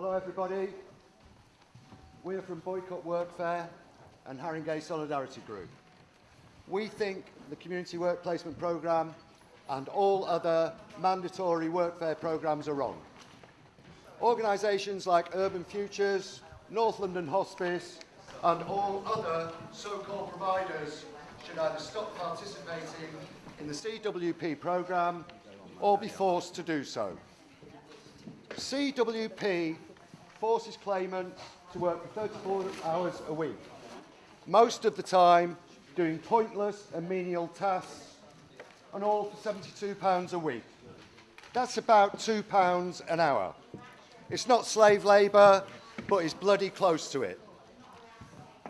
Hello everybody. We're from Boycott Workfare and Haringey Solidarity Group. We think the Community Work Placement Programme and all other mandatory workfare programmes are wrong. Organisations like Urban Futures, North London Hospice and all other so-called providers should either stop participating in the CWP programme or be forced to do so. CWP forces claimants to work for 34 hours a week, most of the time doing pointless and menial tasks, and all for £72 a week. That's about £2 an hour. It's not slave labour, but it's bloody close to it.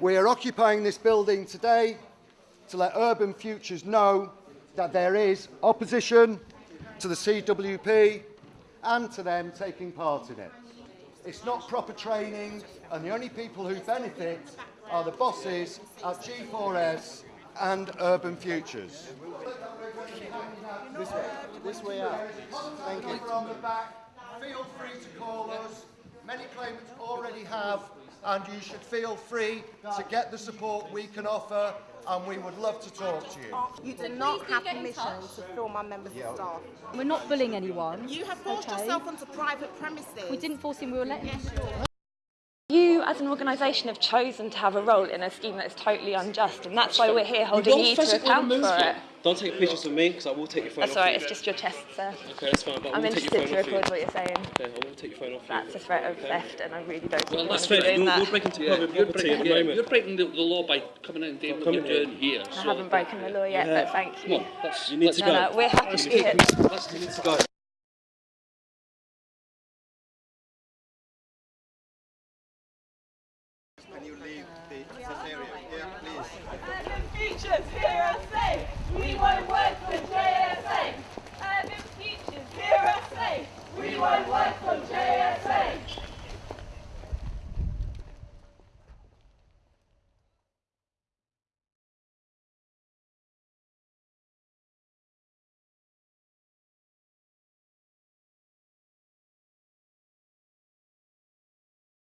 We are occupying this building today to let Urban Futures know that there is opposition to the CWP and to them taking part in it. It's not proper training, and the only people who benefit are the bosses at G4S and Urban Futures. This way, this way out. Thank you. From the back, feel free to call us. Many claimants already have, and you should feel free to get the support we can offer, and we would love to talk to you. You do not have permission to film our members of staff. We're not bullying anyone. You have forced okay? yourself onto private premises. We didn't force him, we were letting him. You, as an organisation, have chosen to have a role in a scheme that is totally unjust, and that's why we're here holding you to account for it. Don't take pictures of me because I will take your phone That's off. all right, you. it's just your chest, sir. Okay, that's fine. But I I'm interested to phone off you. record what you're saying. Okay, I will take your phone off That's you. a threat of theft, and I really don't Well, you that's want to be fair. doing You're, that. you're breaking Yeah, public you're property breaking, at the yeah, moment. you're breaking the, the law by coming in and doing what you're here. doing here. I so- haven't broken the law yet, Yeah. but thank Come you. on, let's, You need to No, go. no, we're happy to be here. You need to go. Can you leave the, this area? Yeah, please.